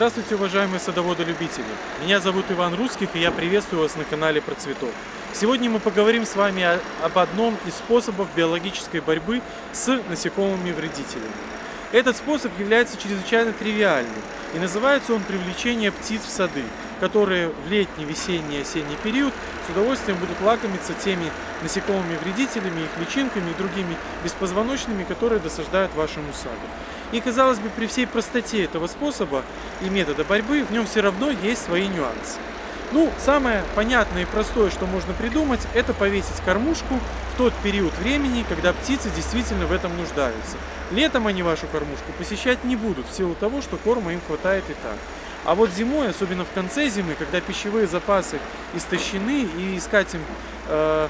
Здравствуйте, уважаемые садоводы-любители! Меня зовут Иван Русских, и я приветствую вас на канале Про Цветок. Сегодня мы поговорим с вами об одном из способов биологической борьбы с насекомыми-вредителями. Этот способ является чрезвычайно тривиальным, и называется он привлечение птиц в сады, которые в летний, весенний осенний период с удовольствием будут лакомиться теми насекомыми-вредителями, их личинками и другими беспозвоночными, которые досаждают вашему саду. И, казалось бы, при всей простоте этого способа и метода борьбы, в нем все равно есть свои нюансы. Ну, самое понятное и простое, что можно придумать, это повесить кормушку в тот период времени, когда птицы действительно в этом нуждаются. Летом они вашу кормушку посещать не будут, в силу того, что корма им хватает и так. А вот зимой, особенно в конце зимы, когда пищевые запасы истощены и искать им, э,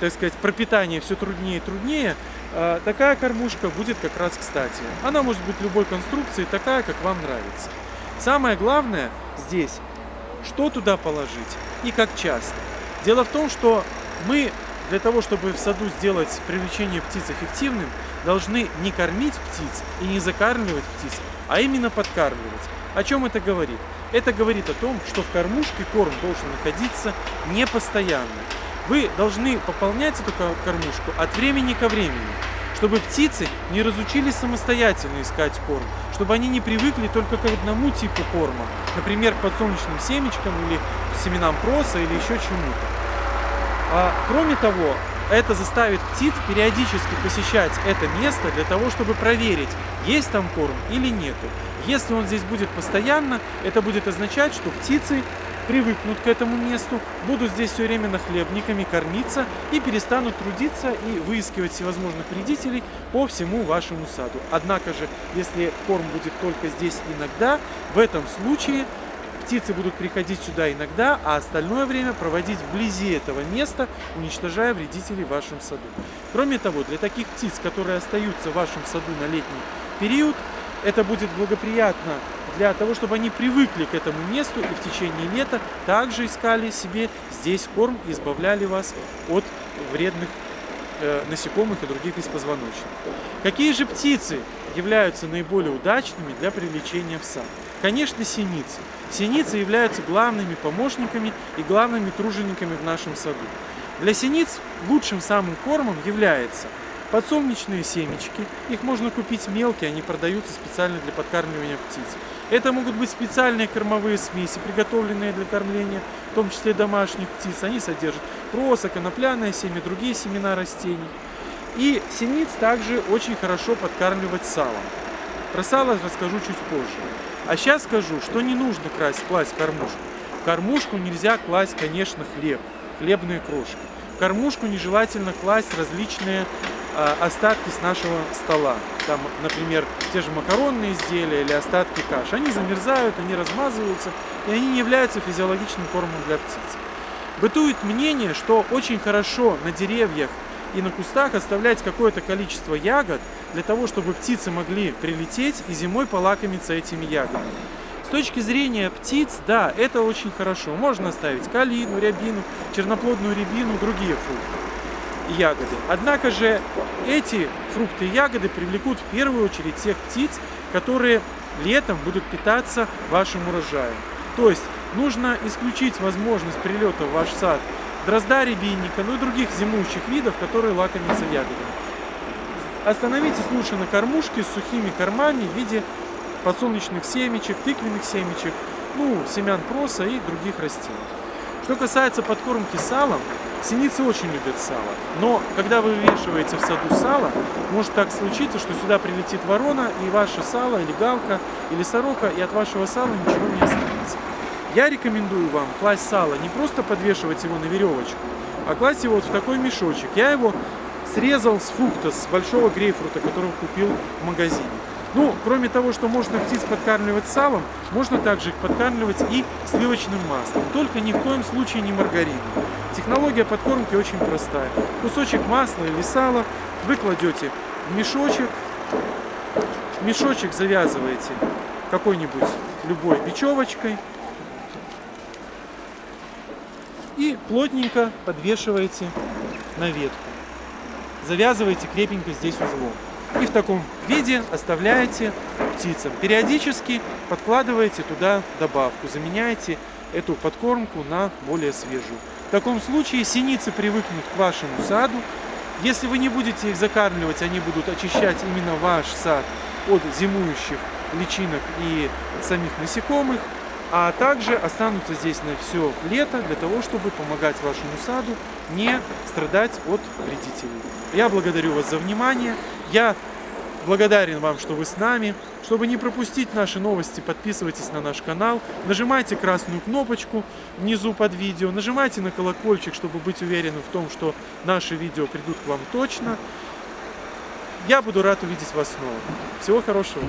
так сказать, пропитание все труднее и труднее, такая кормушка будет как раз кстати. Она может быть любой конструкции, такая, как вам нравится. Самое главное здесь что туда положить и как часто. Дело в том, что мы для того, чтобы в саду сделать привлечение птиц эффективным, должны не кормить птиц и не закармливать птиц, а именно подкармливать. О чем это говорит? Это говорит о том, что в кормушке корм должен находиться не постоянно. Вы должны пополнять эту ко- кормушку от времени ко времени, чтобы птицы не разучились самостоятельно искать корм, чтобы они не привыкли только к одному типу корма, например, к подсолнечным семечкам или семенам проса или еще чему-то. А, кроме того, это заставит птиц периодически посещать это место для того, чтобы проверить, есть там корм или нету. Если он здесь будет постоянно, это будет означать, что птицы привыкнут к этому месту, будут здесь все время нахлебниками кормиться и перестанут трудиться и выискивать всевозможных вредителей по всему вашему саду. Однако же, если корм будет только здесь иногда, в этом случае птицы будут приходить сюда иногда, а остальное время проводить вблизи этого места, уничтожая вредителей в вашем саду. Кроме того, для таких птиц, которые остаются в вашем саду на летний период, это будет благоприятно для того, чтобы они привыкли к этому месту и в течение лета также искали себе здесь корм и избавляли вас от вредных э, насекомых и других беспозвоночных. Какие же птицы являются наиболее удачными для привлечения в сад? Конечно, синицы. Синицы являются главными помощниками и главными тружениками в нашем саду. Для синиц лучшим самым кормом является подсолнечные семечки. Их можно купить мелкие, они продаются специально для подкармливания птиц. Это могут быть специальные кормовые смеси, приготовленные для кормления, в том числе домашних птиц. Они содержат проса, конопляное семя, другие семена растений. И синиц также очень хорошо подкармливать салом. Про сало расскажу чуть позже. А сейчас скажу, что не нужно красть, класть кормушку. В кормушку нельзя класть, конечно, хлеб, хлебные крошки. В кормушку нежелательно класть различные остатки с нашего стола. Там, например, те же макаронные изделия или остатки каш. Они замерзают, они размазываются, и они не являются физиологичным кормом для птиц. Бытует мнение, что очень хорошо на деревьях и на кустах оставлять какое-то количество ягод для того, чтобы птицы могли прилететь и зимой полакомиться этими ягодами. С точки зрения птиц, да, это очень хорошо. Можно оставить калину, рябину, черноплодную рябину, другие фрукты и ягоды. Однако же эти фрукты и ягоды привлекут в первую очередь тех птиц, которые летом будут питаться вашим урожаем. То есть нужно исключить возможность прилета в ваш сад дрозда рябинника, ну и других зимующих видов, которые лакомятся ягодами. Остановитесь лучше на кормушке с сухими кормами в виде подсолнечных семечек, тыквенных семечек, ну, семян проса и других растений. Что касается подкормки салом, синицы очень любят сало. Но когда вы вывешиваете в саду сало, может так случиться, что сюда прилетит ворона, и ваше сало, или галка, или сорока, и от вашего сала ничего не останется. Я рекомендую вам класть сало, не просто подвешивать его на веревочку, а класть его вот в такой мешочек. Я его срезал с фрукта, с большого грейпфрута, который купил в магазине. Ну, кроме того, что можно птиц подкармливать салом, можно также их подкармливать и сливочным маслом. Только ни в коем случае не маргарином. Технология подкормки очень простая. Кусочек масла или сала вы кладете в мешочек, мешочек завязываете какой-нибудь любой бечевочкой и плотненько подвешиваете на ветку. Завязываете крепенько здесь узлом. И в таком виде оставляете птицам. Периодически подкладываете туда добавку, заменяете эту подкормку на более свежую. В таком случае синицы привыкнут к вашему саду. Если вы не будете их закармливать, они будут очищать именно ваш сад от зимующих личинок и самих насекомых, а также останутся здесь на все лето для того, чтобы помогать вашему саду не страдать от вредителей. Я благодарю вас за внимание. Я благодарен вам, что вы с нами. Чтобы не пропустить наши новости, подписывайтесь на наш канал, нажимайте красную кнопочку внизу под видео, нажимайте на колокольчик, чтобы быть уверенным в том, что наши видео придут к вам точно. Я буду рад увидеть вас снова. Всего хорошего!